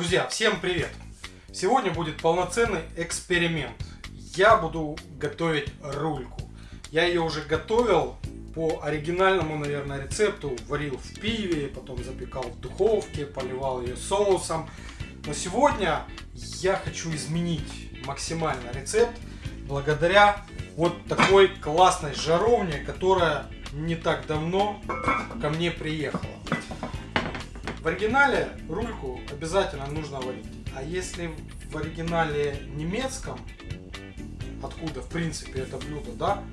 Друзья, всем привет! Сегодня будет полноценный эксперимент. Я буду готовить рульку. Я ее уже готовил по оригинальному, наверное, рецепту. Варил в пиве, потом запекал в духовке, поливал ее соусом. Но сегодня я хочу изменить максимально рецепт благодаря вот такой классной жаровне, которая не так давно ко мне приехала. В оригинале рульку обязательно нужно варить. А если в оригинале немецком, откуда в принципе это блюдо, да,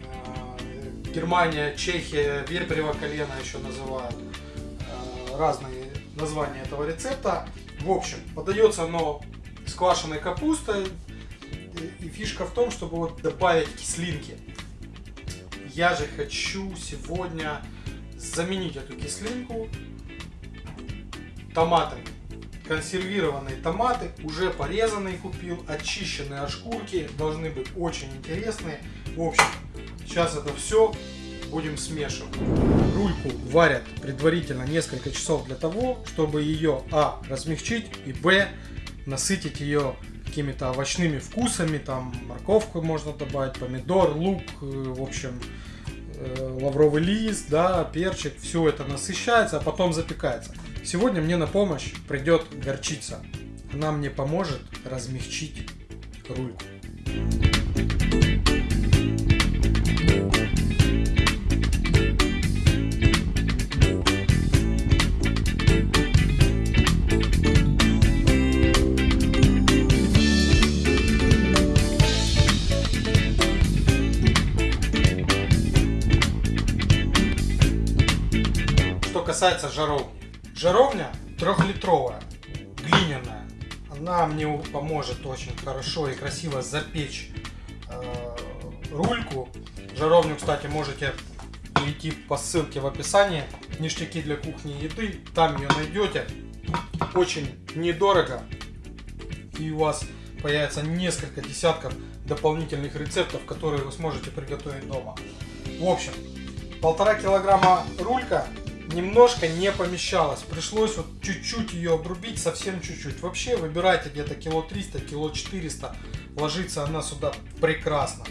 э, Германия, Чехия, вепрево колено еще называют, э, разные названия этого рецепта. В общем, подается оно с квашеной капустой, и фишка в том, чтобы вот добавить кислинки. Я же хочу сегодня заменить эту кислинку томатами. Консервированные томаты, уже порезанные купил, очищенные от шкурки, должны быть очень интересные. В общем, сейчас это все будем смешивать. Рульку варят предварительно несколько часов для того, чтобы ее а. размягчить и б. насытить ее какими-то овощными вкусами, там морковку можно добавить, помидор, лук, э, в общем, э, лавровый лист, да, перчик, все это насыщается, а потом запекается. Сегодня мне на помощь придет горчица. Она мне поможет размягчить рульку. Что касается жаровни. Жаровня трехлитровая, глиняная. Она мне поможет очень хорошо и красиво запечь э, рульку. Жаровню, кстати, можете перейти по ссылке в описании. Ништяки для кухни и еды. Там ее найдете. Очень недорого. И у вас появится несколько десятков дополнительных рецептов, которые вы сможете приготовить дома. В общем, полтора килограмма рулька немножко не помещалась. Пришлось вот чуть-чуть ее обрубить, совсем чуть-чуть. Вообще выбирайте где-то кило 300, кило 400. Ложится она сюда прекрасно.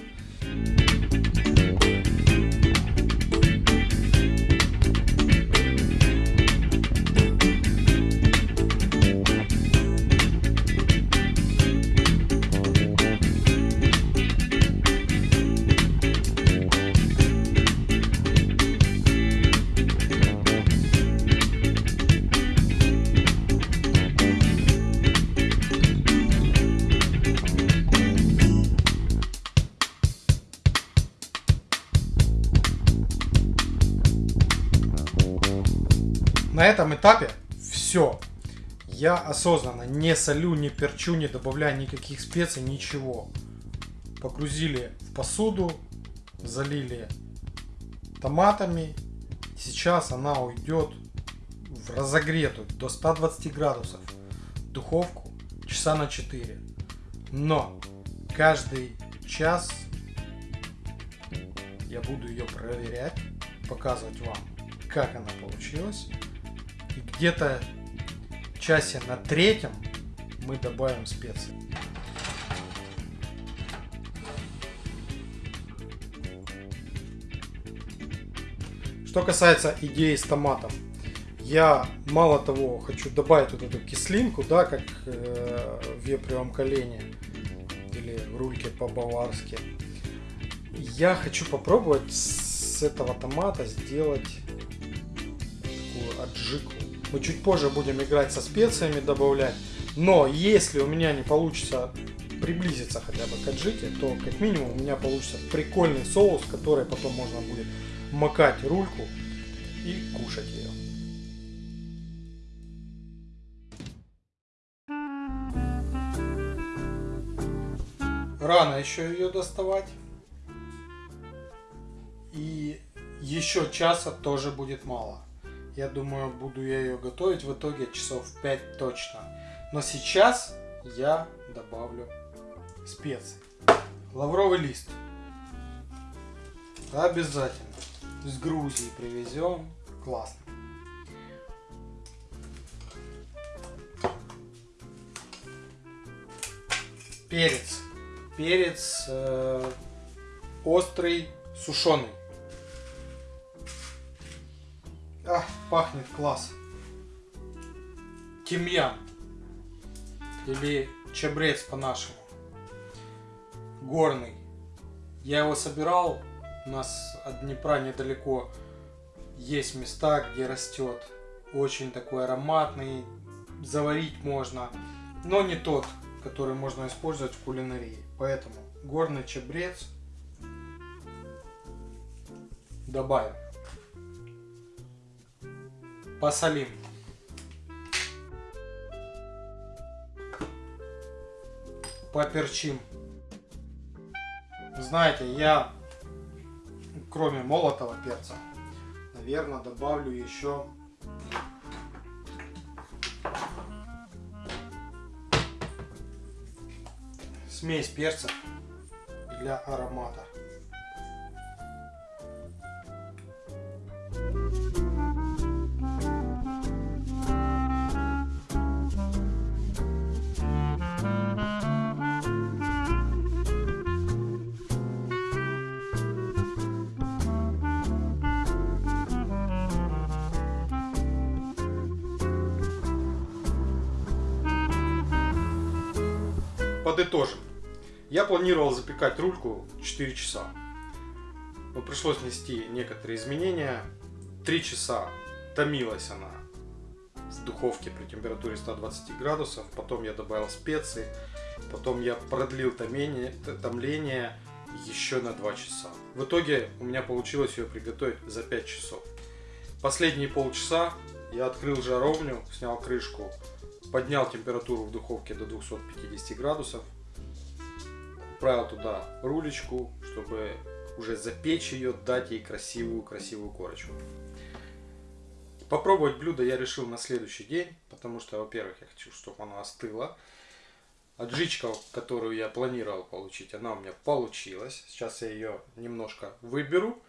На этом этапе все. Я осознанно не солю, не перчу, не добавляю никаких специй, ничего. Погрузили в посуду, залили томатами. Сейчас она уйдет в разогретую до 120 градусов духовку часа на 4. Но каждый час я буду ее проверять, показывать вам, как она получилась. Где-то часе на третьем мы добавим специи. Что касается идеи с томатом, я мало того хочу добавить вот эту кислинку, да, как э, в вепревом колене или в рульке по-баварски. Я хочу попробовать с этого томата сделать такую аджику. Мы чуть позже будем играть со специями, добавлять. Но если у меня не получится приблизиться хотя бы к аджике, то как минимум у меня получится прикольный соус, который потом можно будет макать рульку и кушать ее. Рано еще ее доставать. И еще часа тоже будет мало я думаю, буду я ее готовить в итоге часов 5 точно. Но сейчас я добавлю специи. Лавровый лист. Обязательно. Из Грузии привезем. Классно. Перец. Перец э, острый, сушеный. А, пахнет класс. Тимьян. Или чабрец по-нашему. Горный. Я его собирал. У нас от Днепра недалеко есть места, где растет. Очень такой ароматный. Заварить можно. Но не тот, который можно использовать в кулинарии. Поэтому горный чабрец добавим. Посолим. Поперчим. Знаете, я кроме молотого перца, наверное, добавлю еще смесь перцев для аромата. Подытожим. Я планировал запекать рульку 4 часа. Но пришлось внести некоторые изменения. 3 часа томилась она в духовке при температуре 120 градусов. Потом я добавил специи. Потом я продлил томление, томление еще на 2 часа. В итоге у меня получилось ее приготовить за 5 часов. Последние полчаса я открыл жаровню, снял крышку, поднял температуру в духовке до 250 градусов, отправил туда рулечку, чтобы уже запечь ее, дать ей красивую-красивую корочку. Попробовать блюдо я решил на следующий день, потому что, во-первых, я хочу, чтобы оно остыло. Отжичка, которую я планировал получить, она у меня получилась. Сейчас я ее немножко выберу.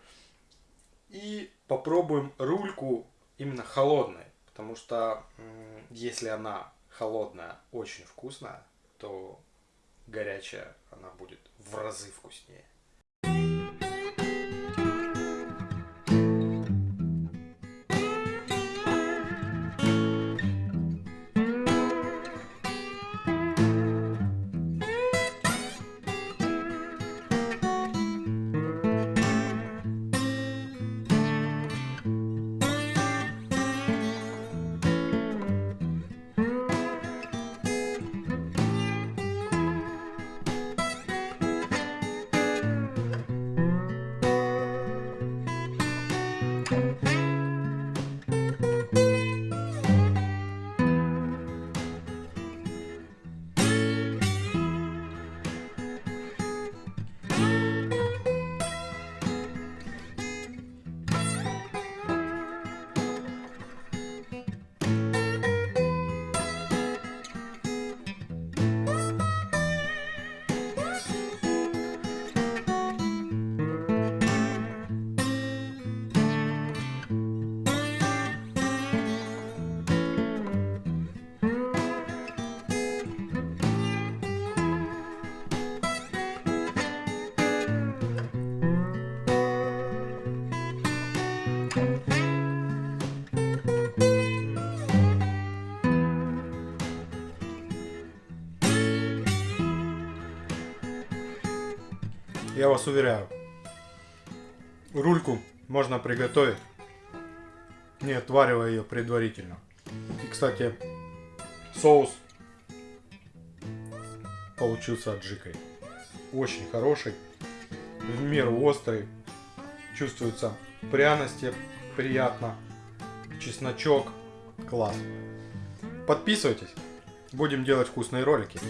И попробуем рульку именно холодной. Потому что если она холодная, очень вкусная, то горячая она будет в разы вкуснее. Я вас уверяю, рульку можно приготовить, не отваривая ее предварительно. И, кстати, соус получился аджикой. Очень хороший, в меру острый, чувствуются пряности, приятно, чесночок, класс. Подписывайтесь, будем делать вкусные ролики.